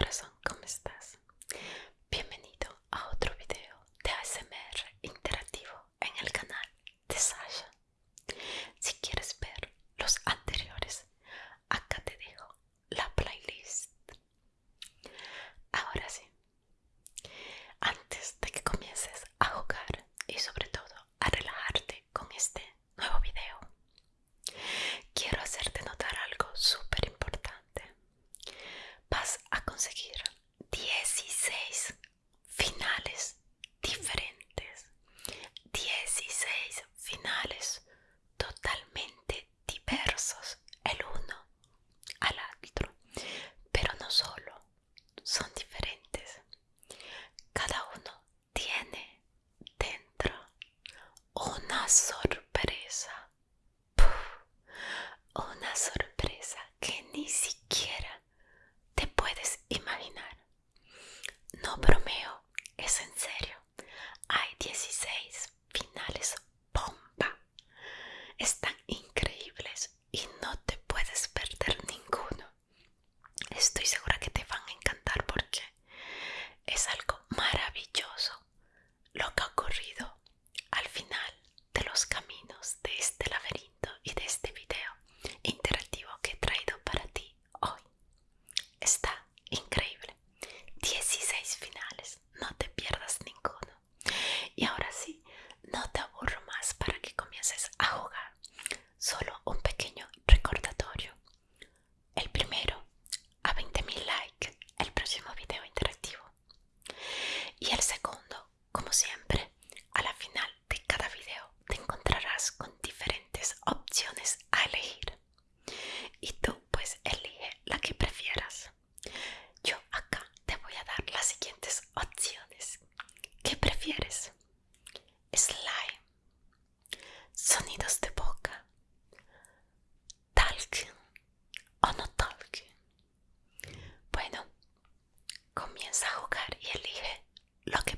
grasa. conseguir 16 finales diferentes, 16 finales totalmente diversos el uno al otro, pero no solo, son diferentes. Cada uno tiene dentro una sorpresa, una sorpresa que ni siquiera están increíbles y no te puedes perder ninguno. Estoy segura que comienza a jugar y elige lo que